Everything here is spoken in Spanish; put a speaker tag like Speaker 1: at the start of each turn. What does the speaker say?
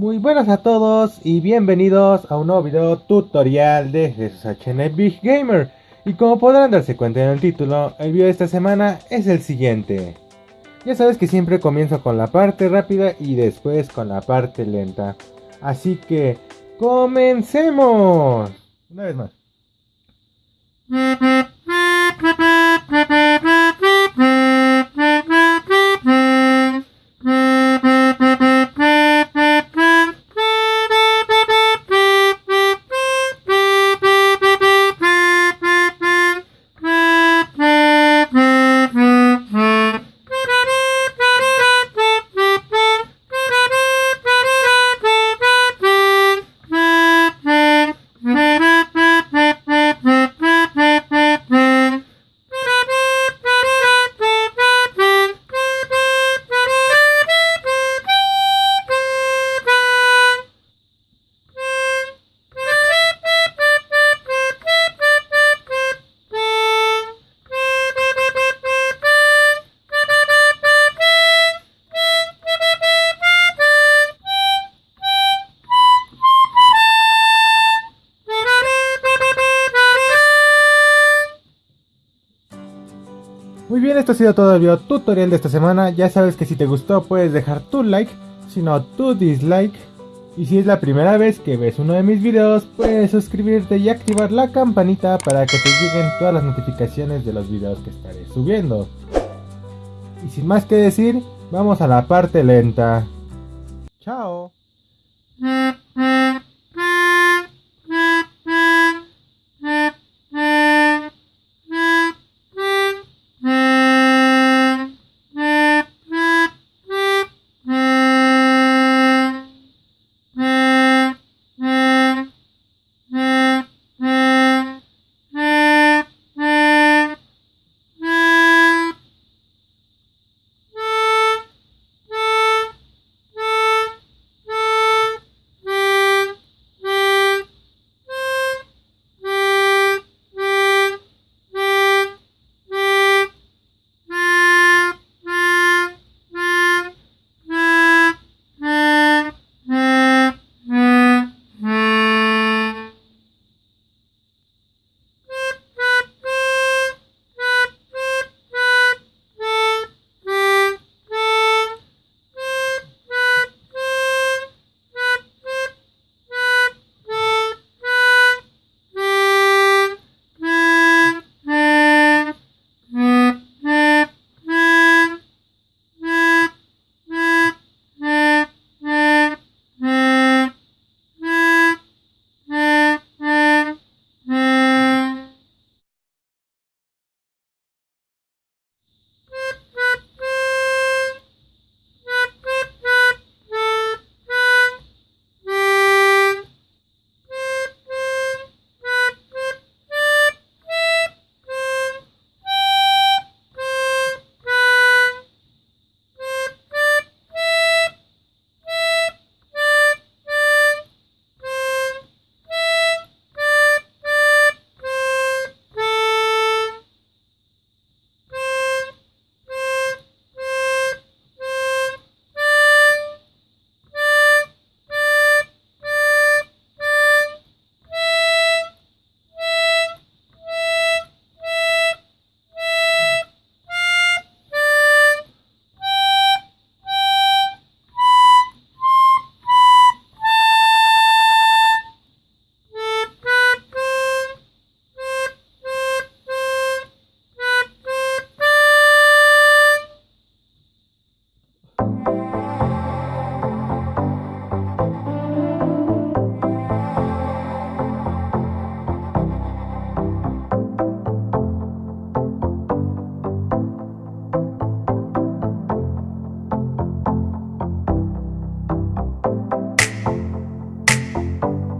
Speaker 1: Muy buenas a todos y bienvenidos a un nuevo video tutorial de Jesús HN Big Gamer. Y como podrán darse cuenta en el título, el video de esta semana es el siguiente. Ya sabes que siempre comienzo con la parte rápida y después con la parte lenta. Así que, comencemos. Una vez más. Bien, esto ha sido todo el video tutorial de esta semana. Ya sabes que si te gustó puedes dejar tu like, si no tu dislike. Y si es la primera vez que ves uno de mis videos, puedes suscribirte y activar la campanita para que te lleguen todas las notificaciones de los videos que estaré subiendo. Y sin más que decir, vamos a la parte lenta. Chao.